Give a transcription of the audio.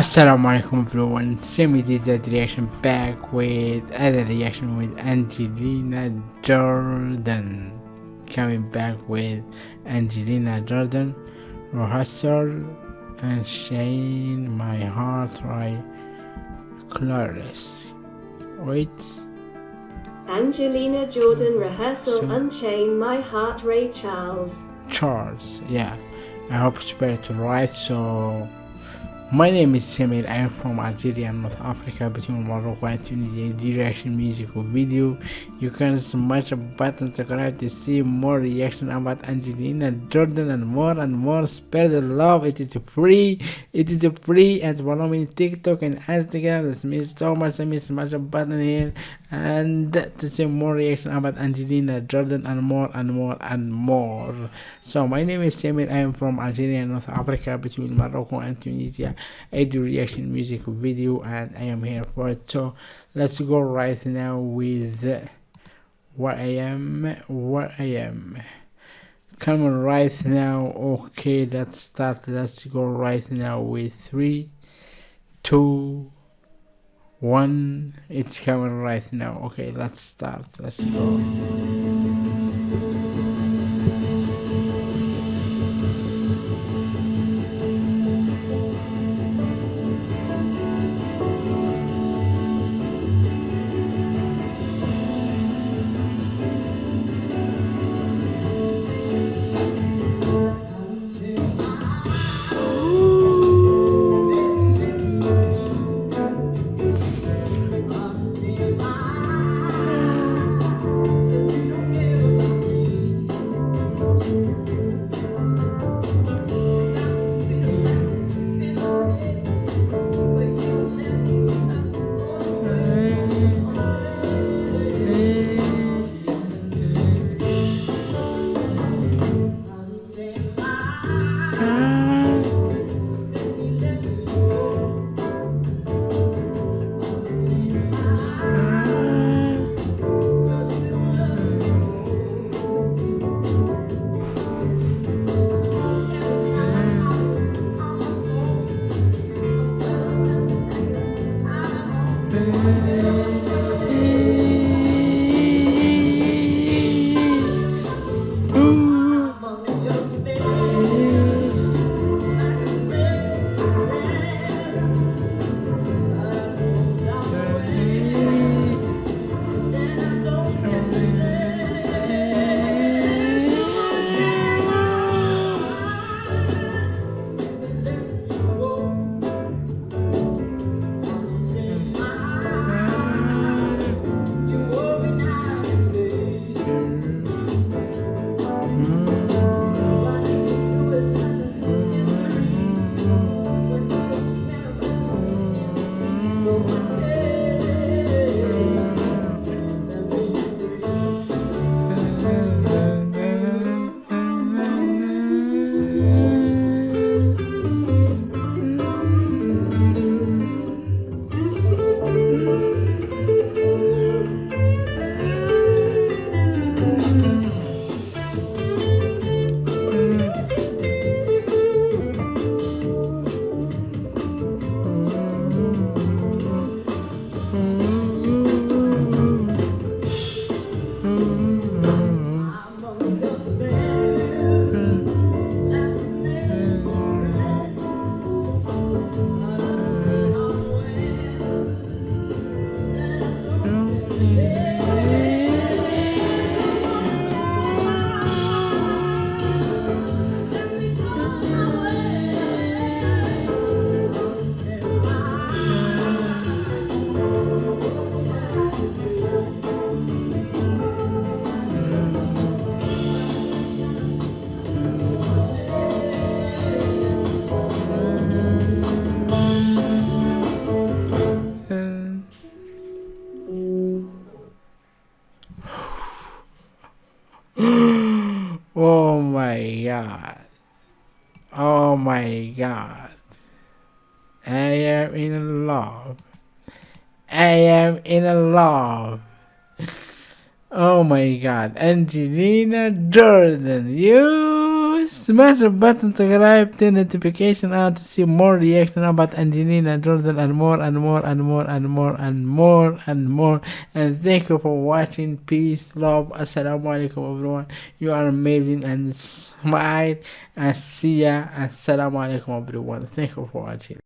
Assalamu alaikum everyone, Semi did that reaction back with other reaction with Angelina Jordan. Coming back with Angelina Jordan, Rehearsal and Shane My Heart Right Clarice. Wait. Angelina Jordan Rehearsal So- Unchain My Heart Ray Charles. Charles, yeah. I hope it's better to write so my name is Samir, I am from Algeria and North Africa between Morocco and Tunisia. The reaction music video. You can smash a button subscribe to see more reaction about Angelina Jordan and more and more. Spread the love. It is free. It is free and follow me TikTok and Instagram. That means so much. Means smash a button here and to see more reaction about Angelina Jordan and more and more and more. So my name is Samir. I am from Algeria, and North Africa, between Morocco and Tunisia. I do reaction music video, and I am here for it. So let's go right now with what I am. What I am. Come on right now. Okay, let's start. Let's go right now with three, two, one. It's coming right now. Okay, let's start. Let's go. Oh god. Oh my god. I am in love. I am in love. Oh my god. Angelina Jordan, you smash the button, subscribe, turn notification on to see more reaction about Angelina Jordan and more and more and more and more and more and more. And thank you for watching. Peace, love, assalamu alaikum everyone. You are amazing and smile and see ya. Assalamu alaikum everyone. Thank you for watching.